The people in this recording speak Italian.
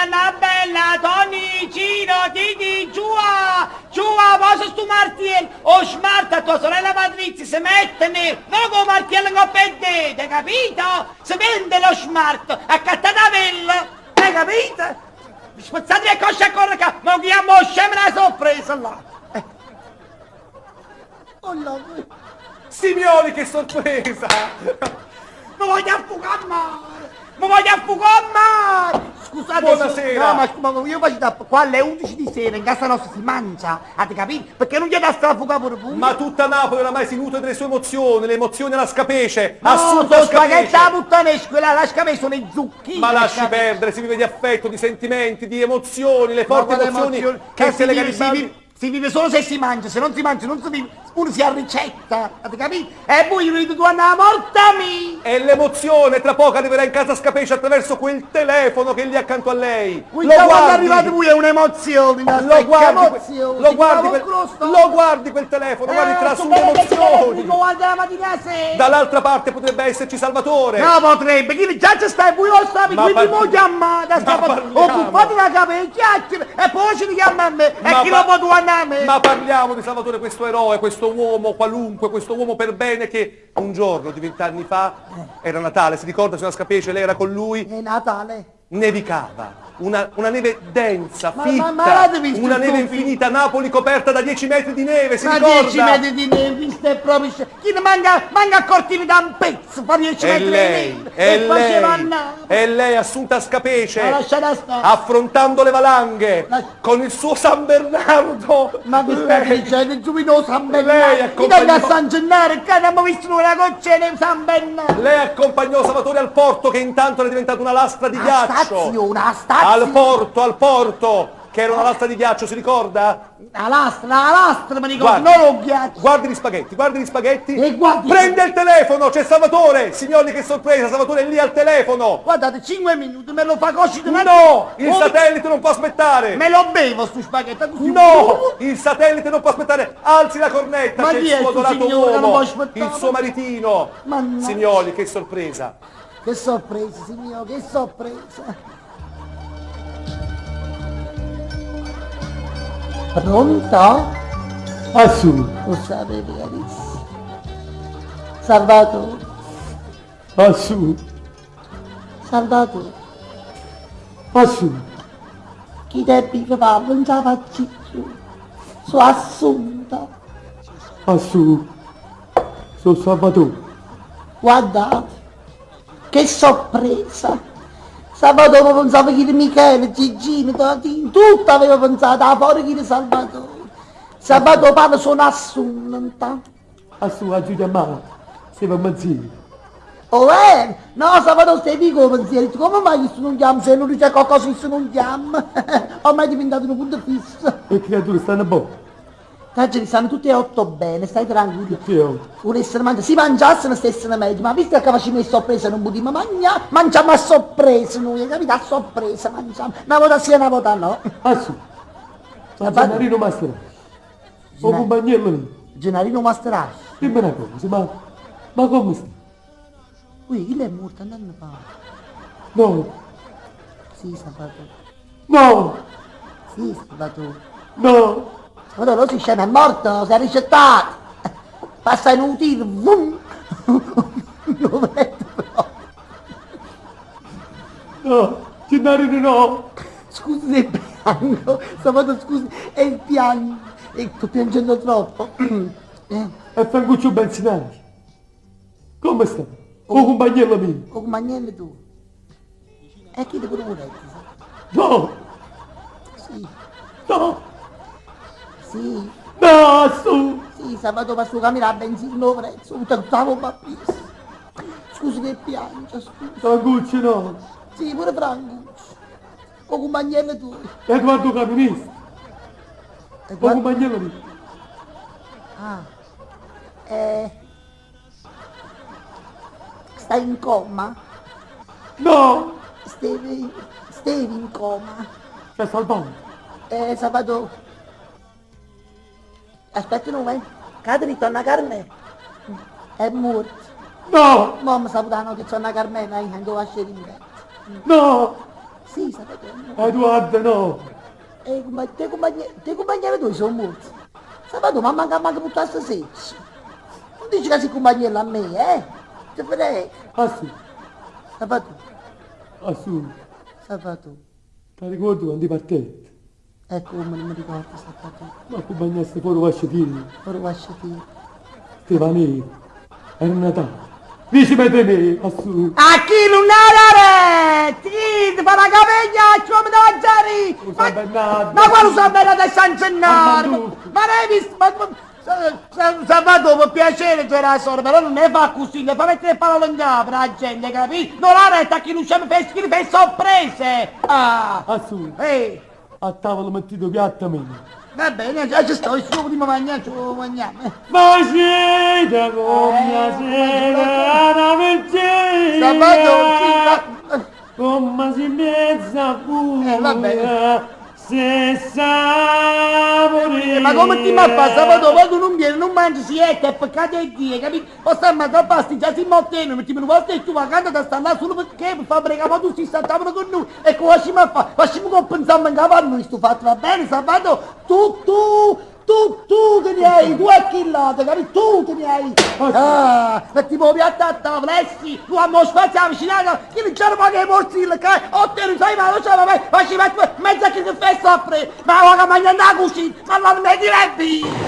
Anna Bella, Tony, Cino, Titi, Giua, Giua, posa stu martello, o smart a tua sorella Patrizia, si mette nero, non come martello che perdete, capito? Si vende lo smart, accattate a vella, hai capito? Spazzate le cosce a correre, ma chiamo scema la sorpresa là. Eh. Oh, no. Signori, che sorpresa! Ma voglio affogare mare! Ma voglio affogare mare! Scusate, Buonasera. No, ma, ma io faccio da qua alle 11 di sera, in casa nostra si mangia, avete capito? Perché non gli da stare a affogare pure voi? Ma tutta Napoli oramai si nutre delle sue emozioni, le emozioni alla scapece, No, assunta sono spaghetti alla puttanesca, quella la scapece sono i zucchini. Ma la lasci perdere, si vive di affetto, di sentimenti, di emozioni, le forti emozioni emozioni? che se si le vive, si, vive, solo se si mangia, se non si mangia non si vive, uno si ha ricetta, avete capito? E voi venite tu andare a morta mia! E l'emozione tra poco arriverà in casa Scapece attraverso quel telefono che è lì accanto a lei. Voi da quando arrivate voi è un'emozione, Lo guardi, emozione, lo, guardi quel, lo guardi quel telefono, guardi tra su sera. Dall'altra parte potrebbe esserci Salvatore. No, potrebbe, chi già ci stai, voi lo Ma quindi par- mo chiamate, o buffate la capella, chiacchiere, e poi ci richiama a me, e chi lo può andare me? Ma parliamo di Salvatore, questo eroe, questo uomo qualunque, questo uomo per bene che un giorno di vent'anni fa era Natale, si ricorda signora Scapece, lei era con lui, È Natale. Nevicava. Una, una neve densa, Ma- fitta, ma- ma una il neve infinita, Napoli coperta da 10 metri di neve, si Ma ricorda? 10 metri di neve, visto è proprio... Chi ne manca, manca cortini da un pezzo, fa 10 E metri di lei, neve, e e lei, e lei assunta Scapece, affrontando le valanghe, La- con il suo San Bernardo. Ma stai lei- dicendo? Giovino San Lei Bernardo! accompagnò- Italia a San Gennaro, che abbiamo visto una goccena in San Bernardo! Lei accompagnò Salvatore al porto che intanto era diventato una lastra di A ghiaccio. stazione, a stazione! Al porto, al porto, che era una lastra di ghiaccio, si ricorda? La lastra, la lastra, mi ricordo, Guardi. non lo ghiaccio! Guardi gli spaghetti, guardi gli spaghetti. E guardi- Prende il telefono, c'è Salvatore! Signori, che sorpresa, Salvatore è lì al telefono! Guardate, 5 minuti, me lo fa così No! Il satellite non può aspettare! Me lo bevo sto spaghetto così! No! Il satellite non può aspettare! Alzi la cornetta! Ma c'è il suo può uomo! Il suo maritino! Mannaggia. Signori, che sorpresa! Che sorpresa, signore, che sorpresa! Pronto? Assu, Lo sapete carissimo. Salvatore, assu, Salvatore, assu, chi te pica fa, non la faccio. Sono assunta. assu. Sono Salvatore. Guardate, che sorpresa! Salvatore pensava che era Michele, Gigino, Totino, tutto aveva pensato, a fuori che era Salvatore. Salvatore parla sono assunta. Assu, aiuti a me. Siamo mezzini. Oh eh, no Salvatore stai di come pensieri, come mai questo non chiama, se non dice qualcosa questo non chiama? Ormai è diventato un punto fisso. Le creature stanno buone. Tanto stanno tutti e otto bene, stai tranquillo. Che ho? Volessero mangiare, si mangiassero stessero meglio, ma visto che facciamo le sorprese non potremmo mangiare, mangiamo a sorpresa noi, capito? A sorpresa mangiamo. Una volta sì e una volta no. Ma Salvatore. Gennarino Mastera. O Gennaro- compagnello lì. Gennarino Masterasci. Dimmi una cosa, ma... Ma come sta? Ui, chi è morto? Andando fa. No, Sì, Salvatore. no, Sì, Salvatore. no. Salvatore, lo si scema, è morto, si è ricettato. Passa in un tiro, vum. Lo vedo proprio. No, Gennarino no. Scusi se piango, Salvatore scusi, è il piango. E sto piangendo troppo. Eh, E Francuccio Benzinari. Come sta? O compagnello mio. o compagnello tu. E chi ti pure volete? No, Sì, no, sì, no, Assu. sì, Salvatore per suo cammino a benzina, prezzo, tutto stavo papis. Scusi che piange, scusi. Francuccio no. Sì, pure Franco. O compagnello tu. Edoardo Camionista. E O guarda- compagnello mio. Ah. Eh. Stai in coma? No, Stevi, stevi in coma? c'è salvato. Eh, sabato... Aspetta un momento. Cade ritorna Carmela. È morto. No, Mamma saputano che c'è una Carmela, io non a scendere in bed. no, Sì, sabato no. Edoardo no. E te compagni tu sono morti. Sabato ma manca manca tutto a stasera. Non dici che si compagniella a me, eh? Ti frega. Ah sì, Sabato, ah su. sabato. Ti ricordi quando partite? Ecco come non mi ricordo sabato. Ma accompagnaste fuori vasciatini, Ora lasciati. Stefanini, era Natale. Vici mettere me, a su. A chi non è Ti ti fa la caviglia, come da mangiare! Bernardo. Ma quale San Bernardo e San Gennaro? Ma l'hai visto? Ma, ma, Sa- Sa- Salvatore, per piacere, c'era solo, però non ne fa così, ne fa mettere parole in capo la gente, capito? Non la retta a chi non c'è per fa sorprese! Ah! A su. Ehi! A tavola mettito piatto a me. Va bene, già ci sto, ci prima mangiare, ci mangiamo. eh. Ma siete con mia sera sì, ma... Come si mezza pure. Eh, vabbè. Se sapore. Eh, Ma come ti ma fa sabato quando non viene, non mangi siete, è peccato di Dio, capito? Posso ammazzare basti, già si motteno, metti un posto e tu vacante da stare là solo perché per fare pregare, ma tu si stavano con noi, e come facciamo a fare? Facciamo compensare capo a noi sto fatto, va bene sabato? Tu, tu, tu, tu te ne hai, tu a chi lato, capito? Tu te ne hai. Ah, metti un piatto a tavola, sì, tu a mo spazio vicinato, chi non c'era mai che morzilla, che ho te sai ma lo so, ma facci mettere mezza che si fa sempre, ma ora mangiare la cucina, ma non mi direbbe.